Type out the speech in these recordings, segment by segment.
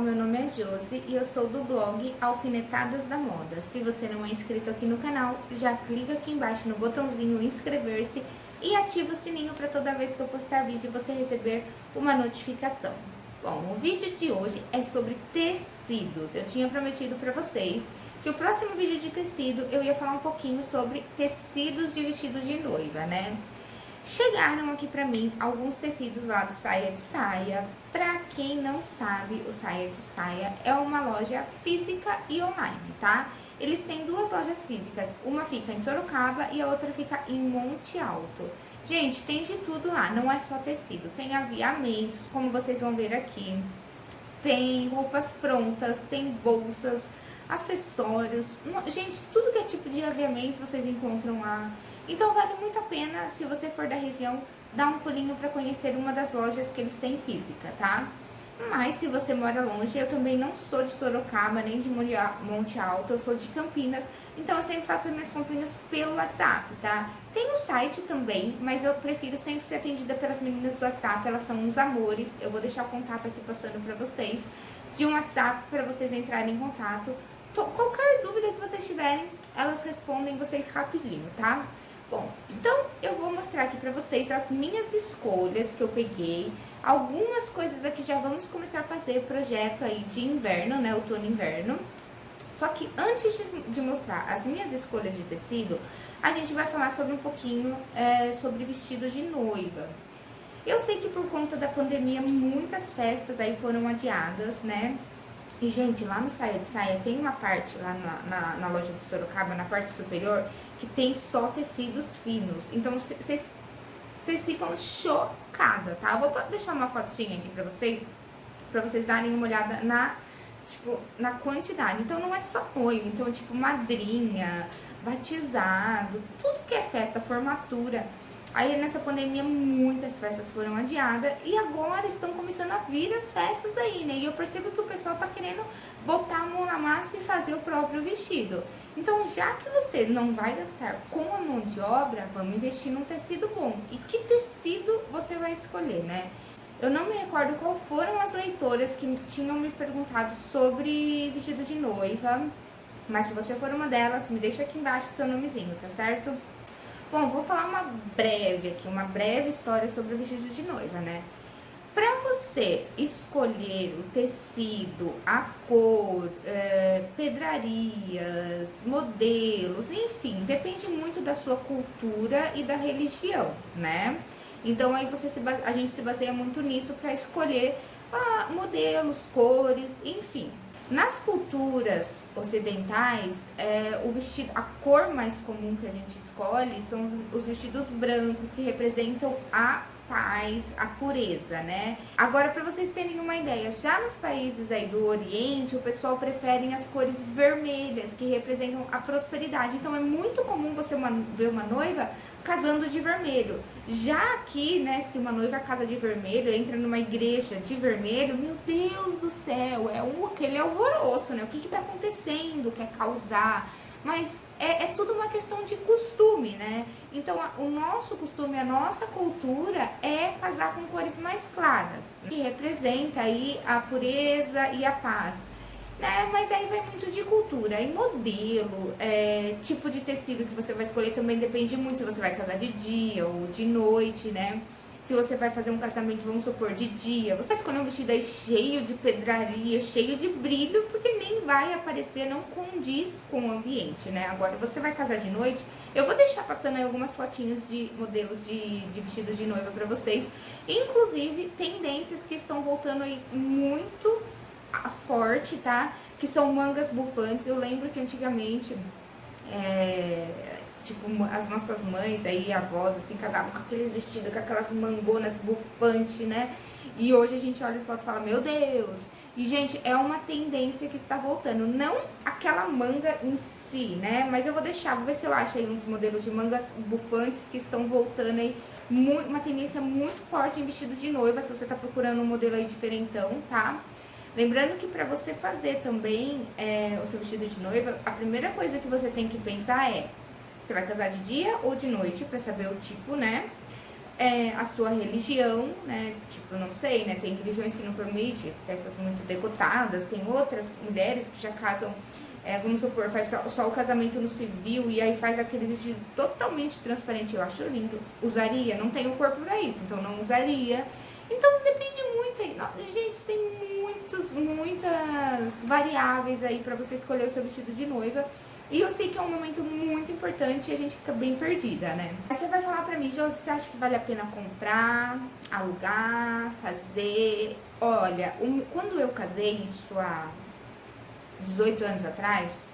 meu nome é Josi e eu sou do blog Alfinetadas da Moda. Se você não é inscrito aqui no canal, já clica aqui embaixo no botãozinho inscrever-se e ativa o sininho para toda vez que eu postar vídeo você receber uma notificação. Bom, o vídeo de hoje é sobre tecidos. Eu tinha prometido para vocês que o próximo vídeo de tecido eu ia falar um pouquinho sobre tecidos de vestido de noiva, né? Chegaram aqui pra mim alguns tecidos lá do Saia de Saia. Pra quem não sabe, o Saia de Saia é uma loja física e online, tá? Eles têm duas lojas físicas, uma fica em Sorocaba e a outra fica em Monte Alto. Gente, tem de tudo lá, não é só tecido, tem aviamentos, como vocês vão ver aqui. Tem roupas prontas, tem bolsas, acessórios. Gente, tudo que é tipo de aviamento vocês encontram lá. Então vale muito a pena, se você for da região, dar um pulinho para conhecer uma das lojas que eles têm física, tá? Mas se você mora longe, eu também não sou de Sorocaba, nem de Monte Alto, eu sou de Campinas, então eu sempre faço as minhas comprinhas pelo WhatsApp, tá? Tem o site também, mas eu prefiro sempre ser atendida pelas meninas do WhatsApp, elas são uns amores, eu vou deixar o contato aqui passando pra vocês, de um WhatsApp para vocês entrarem em contato. Qualquer dúvida que vocês tiverem, elas respondem vocês rapidinho, tá? Bom, então eu vou mostrar aqui pra vocês as minhas escolhas que eu peguei. Algumas coisas aqui já vamos começar a fazer projeto aí de inverno, né, outono e inverno. Só que antes de, de, mostrar as minhas escolhas de tecido, a gente vai falar sobre um pouquinho é, sobre vestido de noiva. Eu sei que por conta da pandemia muitas festas aí foram adiadas, né? E, gente, lá no Saia de Saia tem uma parte lá na, na, na loja de Sorocaba, na parte superior, que tem só tecidos finos. Então, vocês ficam chocadas, tá? Eu vou deixar uma fotinha aqui pra vocês, pra vocês darem uma olhada na, tipo, na quantidade. Então, não é só noivo, então, tipo, madrinha, batizado, tudo que é festa, formatura Aí nessa pandemia muitas festas foram adiadas e agora estão começando a vir as festas aí, né? E eu percebo que o pessoal tá querendo botar a mão na massa e fazer o próprio vestido. Então, já que você não vai gastar com a mão de obra, vamos investir num tecido bom. E que tecido você vai escolher, né? Eu não me recordo qual foram as leitoras que tinham me perguntado sobre vestido de noiva, mas se você for uma delas, me deixa aqui embaixo seu nomezinho, tá certo? Bom, vou falar uma breve aqui, uma breve história sobre o vestido de noiva, né? Para você escolher o tecido, a cor, é, pedrarias, modelos, enfim, depende muito da sua cultura e da religião, né? Então aí você se, a gente se baseia muito nisso para escolher ah, modelos, cores, enfim. Nas culturas ocidentais, é, o vestido, a cor mais comum que a gente escolhe são os, os vestidos brancos que representam a paz, a pureza, né? Agora, para vocês terem uma ideia, já nos países aí do Oriente, o pessoal prefere as cores vermelhas, que representam a prosperidade. Então, é muito comum você uma, ver uma noiva casando de vermelho. Já aqui, né, se uma noiva casa de vermelho, entra numa igreja de vermelho, meu Deus do céu, é um, aquele alvoroço, né? O que que tá acontecendo, quer causar mas é, é, tudo uma questão de costume, né? Então, a, o nosso costume, a nossa cultura é casar com cores mais claras, que representa aí a pureza e a paz. Né? Mas aí vai muito de cultura, e modelo, é, tipo de tecido que você vai escolher também depende muito se você vai casar de dia ou de noite, né? Se você vai fazer um casamento, vamos supor, de dia, você escolher um vestido aí cheio de pedraria, cheio de brilho, porque nem vai aparecer, não condiz com o ambiente, né? Agora, você vai casar de noite, eu vou deixar passando aí algumas fotinhas de modelos de, de vestidos de noiva pra vocês. Inclusive, tendências que estão voltando aí muito forte, tá? Que são mangas bufantes. Eu lembro que antigamente... É, tipo, as nossas mães aí, avós, assim, casavam com aqueles vestidos, com aquelas mangonas bufantes, né? E hoje a gente olha as fotos e fala, meu Deus! E, gente, é uma tendência que está voltando. Não aquela manga em si, né? Mas eu vou deixar, vou ver se eu acho aí uns modelos de mangas bufantes que estão voltando aí. Muito, uma tendência muito forte em vestido de noiva, se você tá procurando um modelo aí diferentão, tá? Lembrando que para você fazer também é, o seu vestido de noiva, a primeira coisa que você tem que pensar é você vai casar de dia ou de noite, pra saber o tipo, né? é, a sua religião, né? Tipo, não sei, né? Tem religiões que não permitem peças muito decotadas, tem outras mulheres que já casam, é, vamos supor, faz só, só, o casamento no civil e aí faz aquele vestido totalmente transparente. Eu acho lindo. Usaria? Não tenho corpo pra isso, então não usaria. Então depende muito aí. Gente, tem muitas, muitas variáveis aí pra você escolher o seu vestido de noiva. E eu sei que é um momento muito importante e a gente fica bem perdida, né? Aí você vai falar pra mim, Jô, você acha que vale a pena comprar, alugar, fazer? Olha, um, quando eu casei, isso há 18 anos atrás,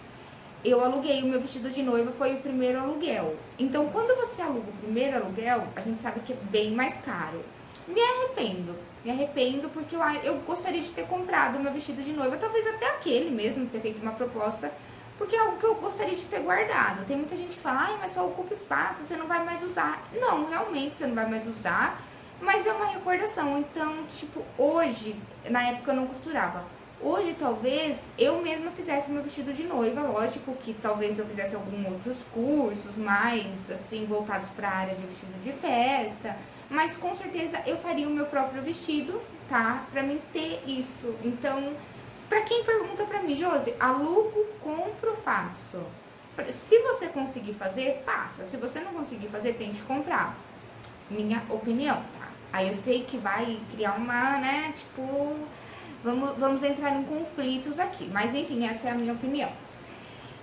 eu aluguei o meu vestido de noiva, foi o primeiro aluguel. Então, quando você aluga o primeiro aluguel, a gente sabe que é bem mais caro. Me arrependo, me arrependo porque eu, eu gostaria de ter comprado meu vestido de noiva, talvez até aquele mesmo, ter feito uma proposta porque é algo que eu gostaria de ter guardado. Tem muita gente que fala, ai, mas só ocupa espaço, você não vai mais usar. Não, realmente você não vai mais usar, mas é uma recordação. Então, tipo, hoje, na época eu não costurava. Hoje, talvez, eu mesma fizesse meu vestido de noiva. Lógico que talvez eu fizesse alguns outros cursos mais, assim, voltados para a área de vestido de festa. Mas, com certeza, eu faria o meu próprio vestido, tá? Pra mim ter isso. Então, para quem pergunta para mim, Josi, alugo, compro, faço. Se você conseguir fazer, faça. Se você não conseguir fazer, tente comprar. Minha opinião, tá? Aí eu sei que vai criar uma, né, tipo, vamos, vamos entrar em conflitos aqui. Mas enfim, essa é a minha opinião.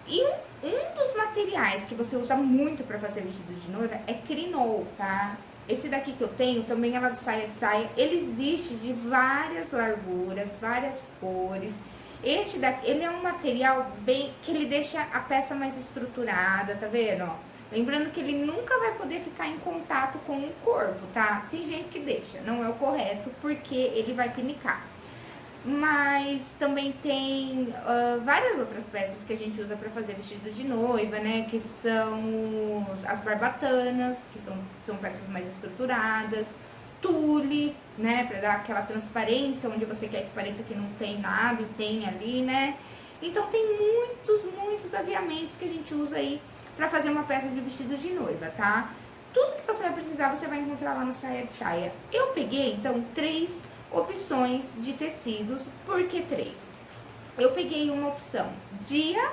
E um, um dos materiais que você usa muito para fazer vestido de noiva é crinol, tá? Esse daqui que eu tenho também é lá do Saia de Saia. Ele existe de várias larguras, várias cores. Este daqui, ele é um material bem que ele deixa a peça mais estruturada, tá vendo? Ó, lembrando que ele nunca vai poder ficar em contato com o corpo, tá? Tem gente que deixa, não é o correto, porque ele vai pinicar. Mas também tem uh, várias outras peças que a gente usa para fazer vestidos de noiva, né? Que são as barbatanas, que são, são peças mais estruturadas. Tule, né? Pra dar aquela transparência, onde você quer que pareça que não tem nada e tem ali, né? Então tem muitos, muitos aviamentos que a gente usa aí pra fazer uma peça de vestido de noiva, tá? Tudo que você vai precisar, você vai encontrar lá no Saia de Saia. Eu peguei, então, três opções de tecidos, por que três? Eu peguei uma opção dia,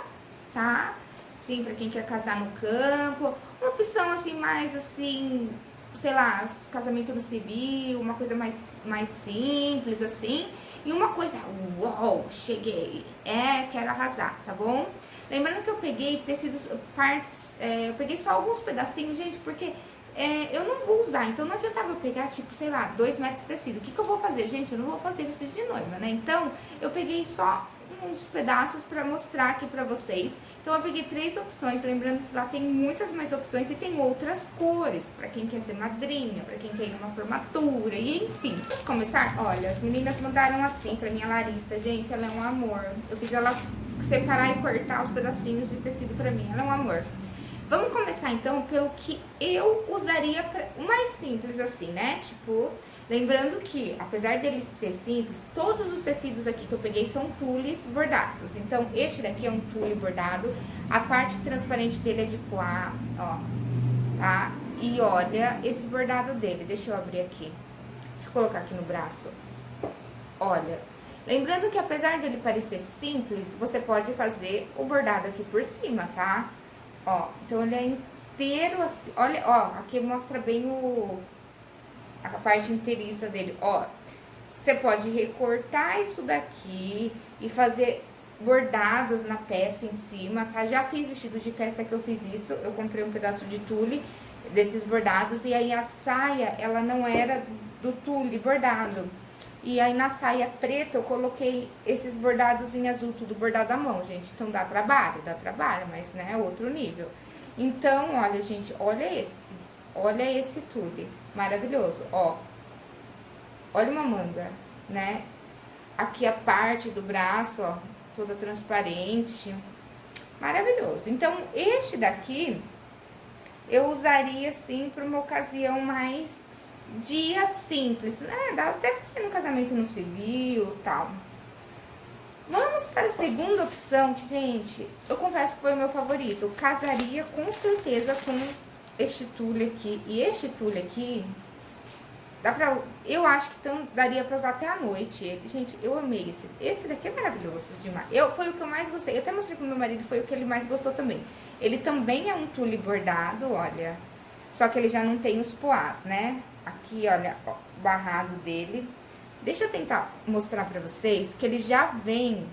tá? Sim, pra quem quer casar no campo, uma opção assim, mais assim, sei lá, casamento no civil, uma coisa mais, mais simples, assim. E uma coisa, uau, cheguei, é, quero arrasar, tá bom? Lembrando que eu peguei tecidos, partes, é, eu peguei só alguns pedacinhos, gente, porque é, eu não vou usar, então não adiantava eu pegar, tipo, sei lá, dois metros de tecido. O que, que eu vou fazer? Gente, eu não vou fazer vestido de noiva, né? Então, eu peguei só uns pedaços pra mostrar aqui pra vocês. Então, eu peguei três opções, lembrando que lá tem muitas mais opções e tem outras cores, pra quem quer ser madrinha, pra quem quer ir numa formatura, e enfim. Vamos começar? Olha, as meninas mandaram assim pra minha Larissa. Gente, ela é um amor. Eu fiz ela separar e cortar os pedacinhos de tecido pra mim. Ela é um amor. Vamos começar então pelo que eu usaria pra, o mais simples assim, né? Tipo, lembrando que apesar dele ser simples, todos os tecidos aqui que eu peguei são tules bordados. Então, este daqui é um tule bordado, a parte transparente dele é de poá, ó, tá? E olha esse bordado dele, deixa eu abrir aqui. Deixa eu colocar aqui no braço. Olha, lembrando que apesar dele parecer simples, você pode fazer o bordado aqui por cima, tá? Ó, então ele é inteiro assim. Olha, ó, aqui mostra bem o a parte inteiriça dele. Ó, você pode recortar isso daqui e fazer bordados na peça em cima, tá? Já fiz vestido de festa que eu fiz isso. Eu comprei um pedaço de tule desses bordados e aí a saia, ela não era do tule bordado. E aí na saia preta eu coloquei esses bordados em azul, tudo bordado à mão, gente. Então dá trabalho, dá trabalho, mas né, é outro nível. Então, olha, gente, olha esse. Olha esse tule, maravilhoso, ó. Olha uma manga, né? Aqui a parte do braço, ó, toda transparente. Maravilhoso. Então, este daqui eu usaria, assim, para uma ocasião mais dia simples, né? Dá até pra ser no casamento no civil tal. Vamos para a segunda opção, que, gente, eu confesso que foi o meu favorito. Eu casaria com certeza com este tule aqui. E este tule aqui, Dá pra, eu acho que tão, daria pra usar até a noite. Gente, eu amei esse. Esse daqui é maravilhoso demais. Eu, foi o que eu mais gostei. Eu até mostrei pro meu marido, foi o que ele mais gostou também. Ele também é um tule bordado, olha. Só que ele já não tem os poás, né? Aqui, olha, ó, barrado dele. Deixa eu tentar mostrar pra vocês que ele já vem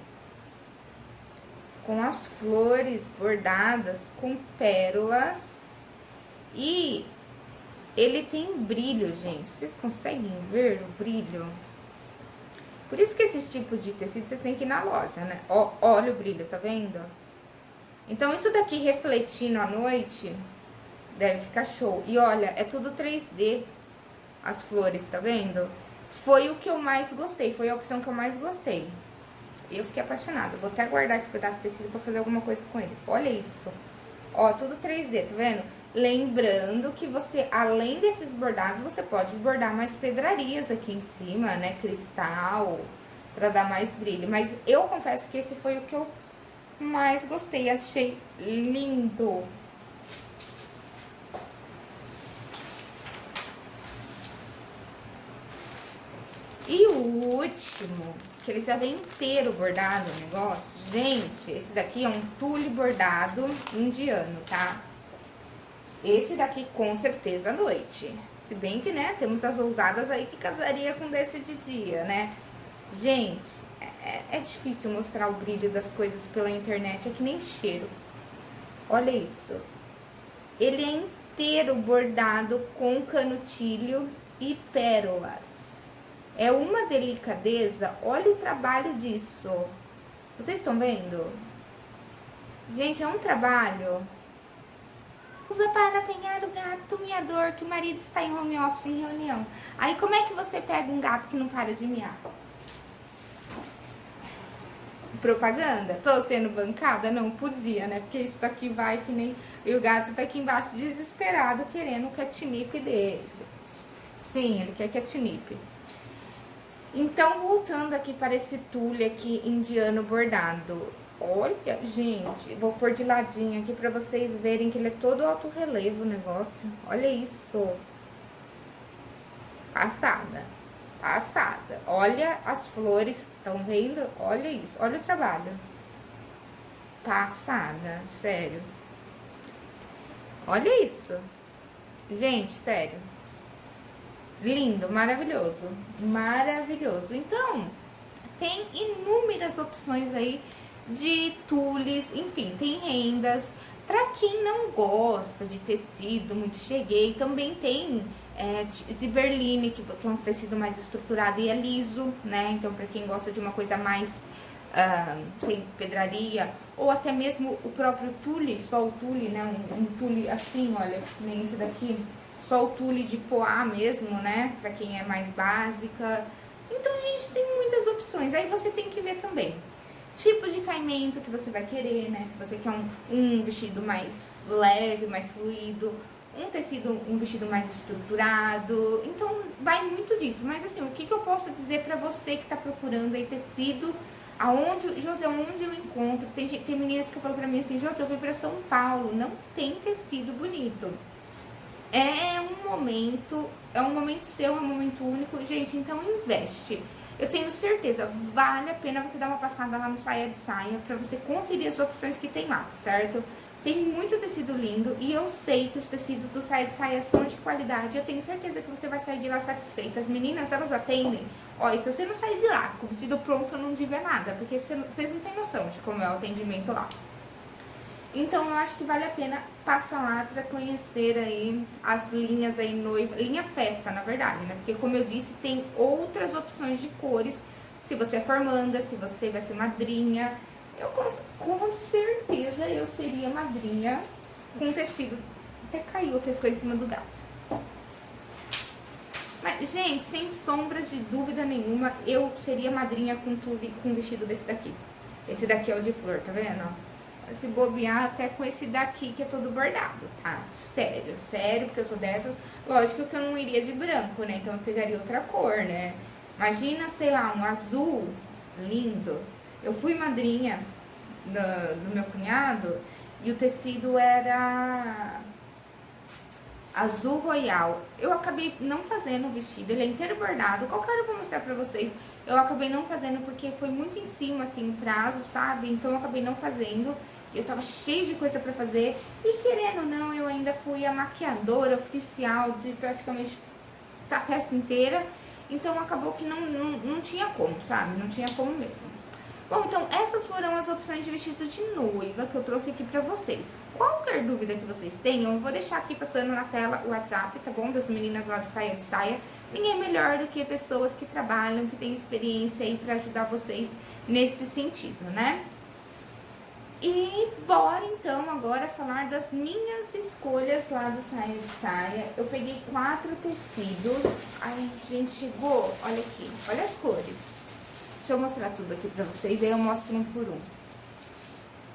com as flores bordadas com pérolas. E ele tem brilho, gente. Vocês conseguem ver o brilho? Por isso que esses tipos de tecido vocês têm que ir na loja, né? Ó, olha o brilho, tá vendo? Então, isso daqui refletindo à noite, deve ficar show. E olha, é tudo 3D, as flores, tá vendo? Foi o que eu mais gostei, foi a opção que eu mais gostei. Eu fiquei apaixonada. Vou até guardar esse pedaço de tecido pra fazer alguma coisa com ele. Olha isso. Ó, tudo 3D, tá vendo? Lembrando que você, além desses bordados, você pode bordar mais pedrarias aqui em cima, né? Cristal, pra dar mais brilho. Mas eu confesso que esse foi o que eu mais gostei. Achei lindo. E o último, que ele já vem inteiro bordado o negócio. Gente, esse daqui é um tule bordado indiano, tá? Esse daqui, com certeza, à noite. Se bem que, né, temos as ousadas aí que casaria com desse de dia, né? Gente, é, é difícil mostrar o brilho das coisas pela internet, é que nem cheiro. Olha isso. Ele é inteiro bordado com canutilho e pérolas. É uma delicadeza, olha o trabalho disso. Vocês estão vendo? Gente, é um trabalho usa para pegar o gato miador que o marido está em home office em reunião. Aí como é que você pega um gato que não para de miar? Propaganda? Tô sendo bancada? Não podia, né? Porque isso daqui vai que nem... E o gato tá aqui embaixo desesperado querendo o catnip dele, gente. Sim, ele quer catnip. Então, voltando aqui para esse tule aqui indiano bordado. Olha, gente, vou pôr de ladinho aqui pra vocês verem que ele é todo alto relevo o negócio. Olha isso. Passada. Passada. Olha as flores, estão vendo? Olha isso, olha o trabalho. Passada, sério. Olha isso. Gente, sério. Lindo, maravilhoso. Maravilhoso. Então, tem inúmeras opções aí de tules, enfim, tem rendas. Para quem não gosta de tecido muito cheguei, também tem é, ziberline, que, que é um tecido mais estruturado e é liso, né? Então, para quem gosta de uma coisa mais uh, sem pedraria, ou até mesmo o próprio tule, só o tule, né? Um, um tule assim, olha, nem esse daqui, só o tule de poá mesmo, né? Para quem é mais básica. Então, gente, tem muitas opções. Aí você tem que ver também tipo de caimento que você vai querer, né? Se você quer um, um vestido mais leve, mais fluido, um tecido, um vestido mais estruturado. Então, vai muito disso. Mas assim, o que, que eu posso dizer pra você que tá procurando aí tecido, aonde, José, onde eu encontro? Tem, tem meninas que falam pra mim assim, José, eu fui pra São Paulo, não tem tecido bonito. É um momento, é um momento seu, é um momento único. Gente, então investe. Eu tenho certeza, vale a pena você dar uma passada lá no Saia de Saia pra você conferir as opções que tem lá, tá certo? Tem muito tecido lindo e eu sei que os tecidos do Saia de Saia são de qualidade. Eu tenho certeza que você vai sair de lá satisfeita. As meninas, elas atendem. Ó, e se você não sair de lá com o vestido pronto, eu não diga nada, porque vocês não têm noção de como é o atendimento lá. Então, eu acho que vale a pena passar lá para conhecer aí as linhas aí noiva, linha festa, na verdade, né? Porque, como eu disse, tem outras opções de cores. Se você é formanda, se você vai ser madrinha, eu com, com certeza eu seria madrinha com tecido. Até caiu aqui as coisas em cima do gato. Mas, gente, sem sombras de dúvida nenhuma, eu seria madrinha com, com um vestido desse daqui. Esse daqui é o de flor, tá vendo? Se bobear até com esse daqui que é todo bordado, tá? Sério, sério, porque eu sou dessas. Lógico que eu não iria de branco, né? Então eu pegaria outra cor, né? Imagina, sei lá, um azul lindo. Eu fui madrinha do, do meu cunhado e o tecido era... azul royal. Eu acabei não fazendo o vestido, ele é inteiro bordado. Qualquer eu vou mostrar pra vocês. Eu acabei não fazendo porque foi muito em cima, assim, o prazo, sabe? Então eu acabei não fazendo. Eu tava cheio de coisa pra fazer. E querendo ou não, eu ainda fui a maquiadora oficial de praticamente a festa inteira. Então acabou que não, não, não tinha como, sabe? Não tinha como mesmo. Bom, então essas foram as opções de vestido de noiva que eu trouxe aqui pra vocês. Qualquer dúvida que vocês tenham, eu vou deixar aqui passando na tela o WhatsApp, tá bom? Das meninas lá de saia de saia. Ninguém melhor do que pessoas que trabalham, que têm experiência aí pra ajudar vocês nesse sentido, né? E bora então agora falar das minhas escolhas lá do saia de saia. Eu peguei quatro tecidos. Ai, gente, chegou. Olha aqui, olha as cores. Deixa eu mostrar tudo aqui pra vocês, aí eu mostro um por um.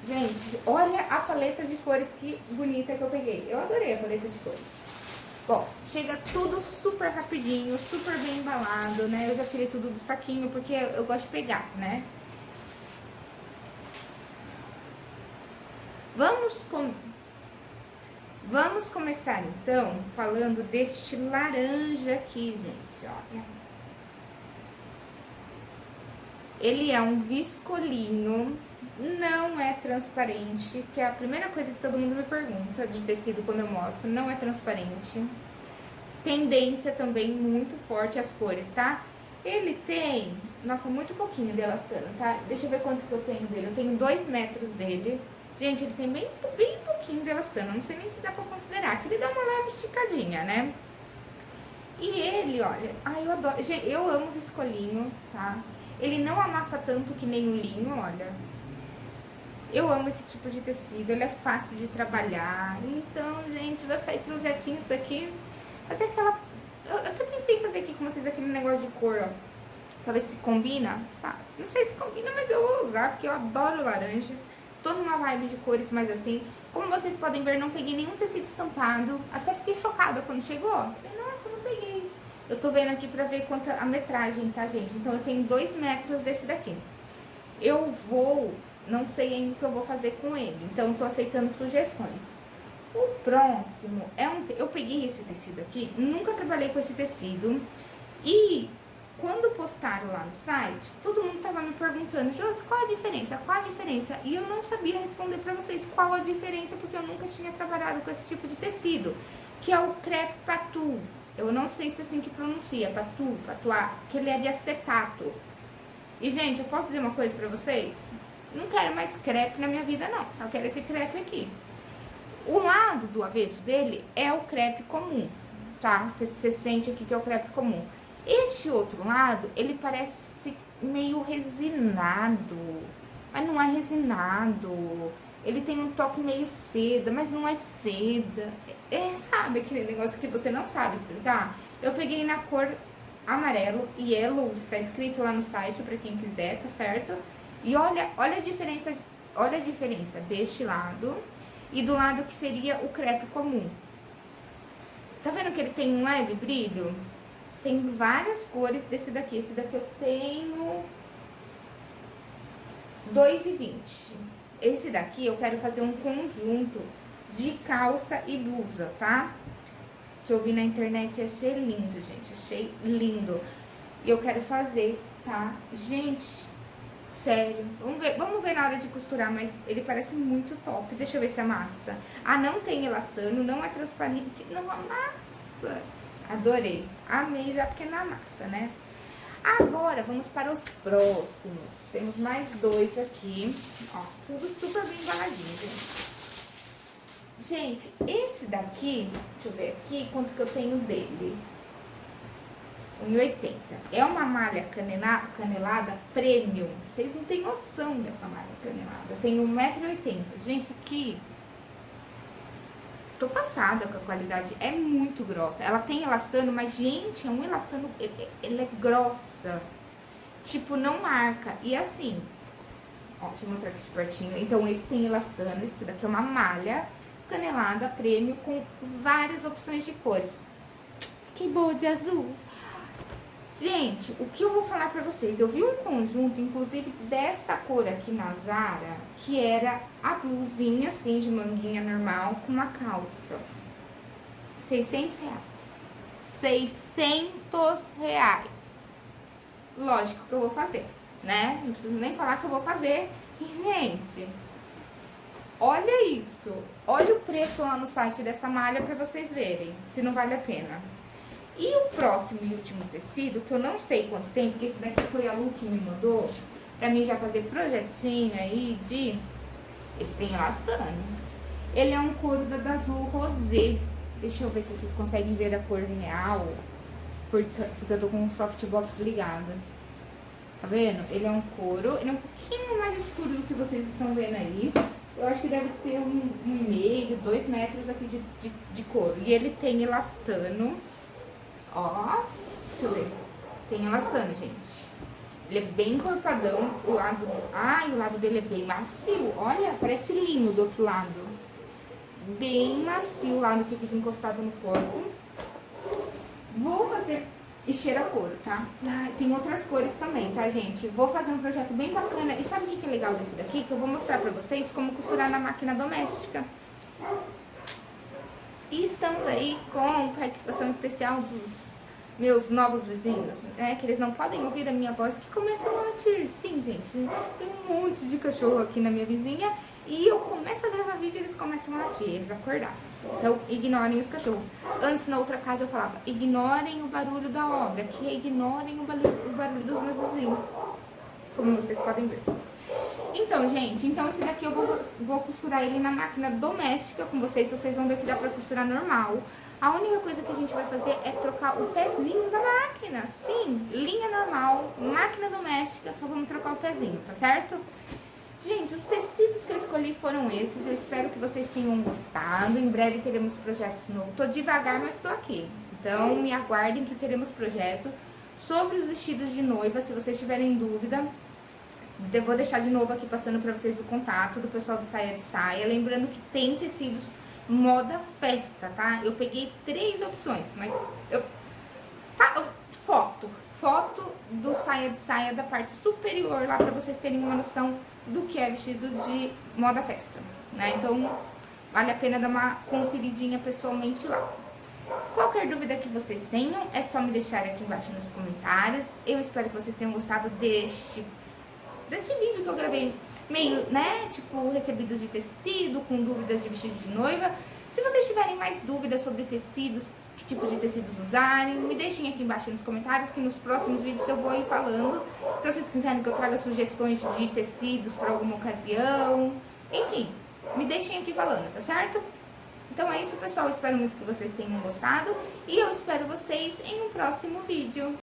Gente, olha a paleta de cores que bonita que eu peguei. Eu adorei a paleta de cores. Bom, chega tudo super rapidinho, super bem embalado, né? Eu já tirei tudo do saquinho, porque eu gosto de pegar, né? Vamos com... Vamos começar, então, falando deste laranja aqui, gente, olha. Ele é um viscolinho, não é transparente, que é a primeira coisa que todo mundo me pergunta de tecido quando eu mostro, não é transparente. Tendência também muito forte as cores, tá? Ele tem, nossa, muito pouquinho de elastano, tá? Deixa eu ver quanto que eu tenho dele. Eu tenho dois metros dele. Gente, ele tem bem, bem pouquinho de elastano, não sei nem se dá pra considerar, que ele dá uma leve esticadinha, né? E ele, olha, ai, eu adoro, gente, eu amo viscolinho, tá? Ele não amassa tanto que nem o linho, olha. Eu amo esse tipo de tecido, ele é fácil de trabalhar. Então, gente, vai sair projetinho isso aqui. Fazer aquela... Eu até pensei em fazer aqui com vocês aquele negócio de cor, ó. Pra ver se combina, sabe? Não sei se combina, mas eu vou usar, porque eu adoro laranja. Tô numa vibe de cores mais assim. Como vocês podem ver, não peguei nenhum tecido estampado. Até fiquei chocada quando chegou. Nossa, não peguei. Eu tô vendo aqui pra ver quanta a metragem, tá, gente? Então, eu tenho dois metros desse daqui. Eu vou, não sei ainda o que eu vou fazer com ele. Então, tô aceitando sugestões. O próximo é um... Eu peguei esse tecido aqui, nunca trabalhei com esse tecido. E quando postaram lá no site, todo mundo tava me perguntando, Josi, qual a diferença? Qual a diferença? E eu não sabia responder pra vocês qual a diferença, porque eu nunca tinha trabalhado com esse tipo de tecido, que é o crepe patu. Eu não sei se é assim que pronuncia, patu, patuá, que ele é de acetato. E, gente, eu posso dizer uma coisa pra vocês? Não quero mais crepe na minha vida, não. Só quero esse crepe aqui. O lado do avesso dele é o crepe comum, tá? Você sente aqui que é o crepe comum. Este outro lado, ele parece meio resinado, mas não é resinado. Ele tem um toque meio seda, mas não é seda. É, sabe aquele negócio que você não sabe explicar? Eu peguei na cor amarelo, yellow, está escrito lá no site para quem quiser, tá certo? E olha, olha a diferença, olha a diferença deste lado e do lado que seria o crepe comum. Tá vendo que ele tem um leve brilho? Tem várias cores desse daqui. Esse daqui eu tenho 2,20. Esse daqui eu quero fazer um conjunto de calça e blusa, tá? Que eu vi na internet e achei lindo, gente. Achei lindo. E eu quero fazer, tá? Gente, sério. Vamos ver, vamos ver na hora de costurar, mas ele parece muito top. Deixa eu ver se amassa. Ah, não tem elastano, não é transparente, não amassa. Adorei. Amei já porque não amassa, né? Agora, vamos para os próximos. Temos mais dois aqui. Ó, tudo super bem embaladinho, gente. Gente, esse daqui, deixa eu ver aqui quanto que eu tenho dele. 1,80. É uma malha canelada, canelada premium. Vocês não têm noção dessa malha canelada. Eu tenho 1,80m. Gente, isso aqui Tô passada com a qualidade, é muito grossa. Ela tem elastano, mas, gente, é um elastano, ele é grossa. Tipo, não marca. E assim, ó, deixa eu mostrar aqui de pertinho. Então, esse tem elastano, esse daqui é uma malha canelada prêmio com várias opções de cores. Que boa de azul. Gente, o que eu vou falar pra vocês? Eu vi um conjunto, inclusive, dessa cor aqui na Zara, que era a blusinha, assim, de manguinha normal, com uma calça. 600 reais. 600 reais. Lógico que eu vou fazer, né? Não preciso nem falar que eu vou fazer. E, gente, olha isso. Olha o preço lá no site dessa malha pra vocês verem, se não vale a pena. E o próximo e último tecido, que eu não sei quanto tem, porque esse daqui foi a Lu que me mandou, pra mim já fazer projetinho aí de... Esse tem elastano. Ele é um couro da azul rosé. Deixa eu ver se vocês conseguem ver a cor real. Porque, porque eu tô com o softbox ligado. Tá vendo? Ele é um couro, ele é um pouquinho mais escuro do que vocês estão vendo aí. Eu acho que deve ter um, um meio, dois metros aqui de, de, de couro. E ele tem elastano. Ó, deixa eu ver. Tem elastano, gente. Ele é bem encorpadão. O lado... Ai, o lado dele é bem macio. Olha, parece linho do outro lado. Bem macio o lado que fica encostado no corpo. Vou fazer... E cheira couro, tá? Ah, tem outras cores também, tá, gente? Vou fazer um projeto bem bacana. E sabe o que é legal desse daqui? Que eu vou mostrar pra vocês como costurar na máquina doméstica. E estamos aí com participação especial dos meus novos vizinhos, né? Que eles não podem ouvir a minha voz, que começam a latir. Sim, gente, tem um monte de cachorro aqui na minha vizinha e eu começo a gravar vídeo e eles começam a latir, eles acordaram. Então, ignorem os cachorros. Antes, na outra casa, eu falava, ignorem o barulho da obra, que ignorem o barulho, o barulho dos meus vizinhos. Como vocês podem ver. Então, gente, então esse daqui eu vou, vou costurar ele na máquina doméstica com vocês. Vocês vão ver que dá pra costurar normal. A única coisa que a gente vai fazer é trocar o pezinho da máquina. Sim, linha normal, máquina doméstica, só vamos trocar o pezinho, tá certo? Gente, os tecidos que eu escolhi foram esses. Eu espero que vocês tenham gostado. Em breve teremos projetos novos. Tô devagar, mas tô aqui. Então, me aguardem que teremos projeto sobre os vestidos de noiva. Se vocês tiverem dúvida, vou deixar de novo aqui passando pra vocês o contato do pessoal do Saia de Saia. Lembrando que tem tecidos moda festa, tá? Eu peguei três opções, mas eu... Tá, foto. Foto do saia de saia da parte superior lá pra vocês terem uma noção do que é vestido de moda festa, né? Então, vale a pena dar uma conferidinha pessoalmente lá. Qualquer dúvida que vocês tenham, é só me deixar aqui embaixo nos comentários. Eu espero que vocês tenham gostado deste, deste vídeo que eu gravei meio, né, tipo, recebidos de tecido, com dúvidas de vestido de noiva. Se vocês tiverem mais dúvidas sobre tecidos, que tipo de tecidos usarem, me deixem aqui embaixo nos comentários, que nos próximos vídeos eu vou ir falando. Se vocês quiserem que eu traga sugestões de tecidos para alguma ocasião, enfim, me deixem aqui falando, tá certo? Então é isso, pessoal. espero muito que vocês tenham gostado e eu espero vocês em um próximo vídeo.